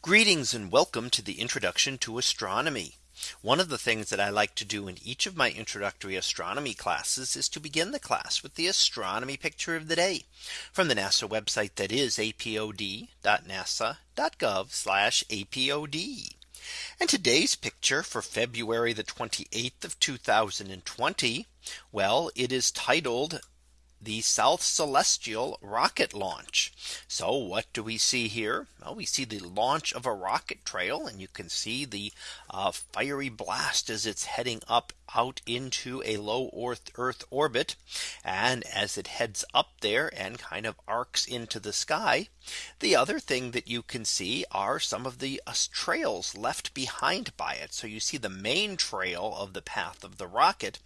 Greetings and welcome to the introduction to astronomy. One of the things that I like to do in each of my introductory astronomy classes is to begin the class with the astronomy picture of the day from the NASA website that is apod.nasa.gov apod. And today's picture for February the 28th of 2020. Well, it is titled the South Celestial rocket launch. So what do we see here? Well, we see the launch of a rocket trail and you can see the uh, fiery blast as it's heading up out into a low earth orbit. And as it heads up there and kind of arcs into the sky. The other thing that you can see are some of the uh, trails left behind by it. So you see the main trail of the path of the rocket.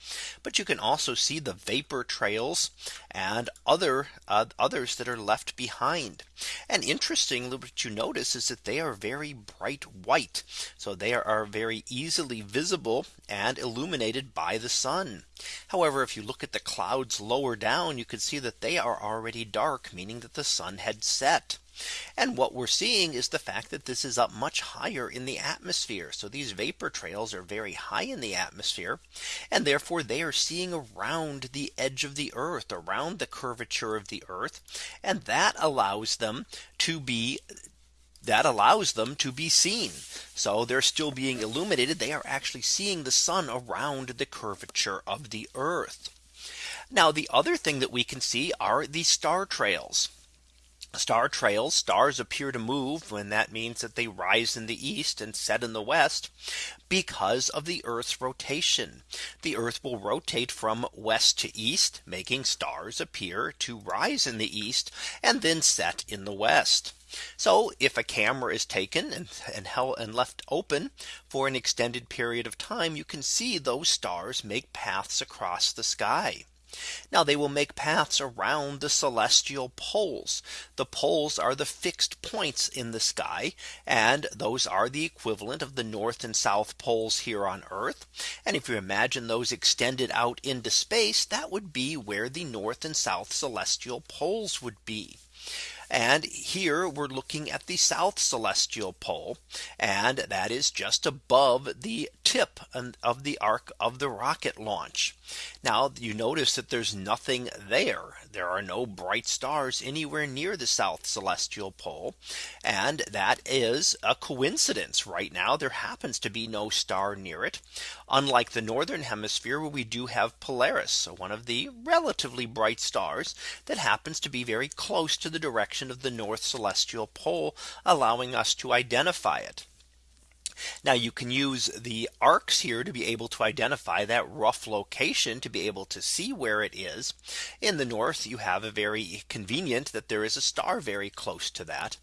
But you can also see the vapor trails and other uh, others that are left behind. And interestingly, what you notice is that they are very bright white. So they are very easily visible and illuminated by the sun. However, if you look at the clouds lower down, you can see that they are already dark, meaning that the sun had set. And what we're seeing is the fact that this is up much higher in the atmosphere. So these vapor trails are very high in the atmosphere. And therefore they are seeing around the edge of the earth around the curvature of the earth. And that allows them to be that allows them to be seen. So they're still being illuminated. They are actually seeing the sun around the curvature of the earth. Now the other thing that we can see are the star trails. Star trails stars appear to move when that means that they rise in the east and set in the west because of the Earth's rotation. The Earth will rotate from west to east making stars appear to rise in the east and then set in the west. So if a camera is taken and, and held and left open for an extended period of time, you can see those stars make paths across the sky. Now they will make paths around the celestial poles. The poles are the fixed points in the sky. And those are the equivalent of the north and south poles here on Earth. And if you imagine those extended out into space, that would be where the north and south celestial poles would be. And here we're looking at the south celestial pole. And that is just above the tip of the arc of the rocket launch. Now you notice that there's nothing there. There are no bright stars anywhere near the south celestial pole. And that is a coincidence right now. There happens to be no star near it. Unlike the northern hemisphere where we do have Polaris. So one of the relatively bright stars that happens to be very close to the direction of the north celestial pole, allowing us to identify it. Now you can use the arcs here to be able to identify that rough location to be able to see where it is. In the north, you have a very convenient that there is a star very close to that.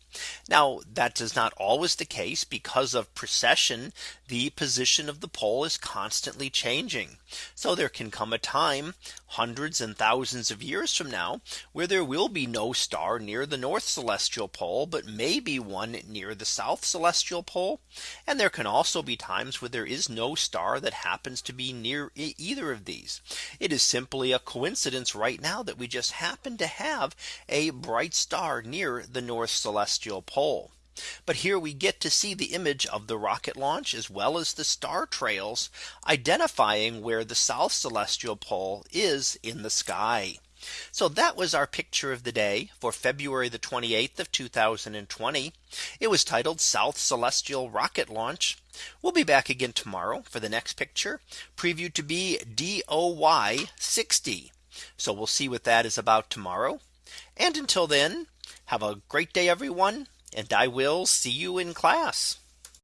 Now that is not always the case because of precession. The position of the pole is constantly changing. So there can come a time hundreds and thousands of years from now where there will be no star near the north celestial pole, but maybe one near the south celestial pole. And there can also be times where there is no star that happens to be near either of these. It is simply a coincidence right now that we just happen to have a bright star near the north celestial pole. But here we get to see the image of the rocket launch as well as the star trails identifying where the south celestial pole is in the sky. So that was our picture of the day for February the 28th of 2020. It was titled South Celestial Rocket Launch. We'll be back again tomorrow for the next picture previewed to be DOY 60. So we'll see what that is about tomorrow. And until then, have a great day, everyone. And I will see you in class.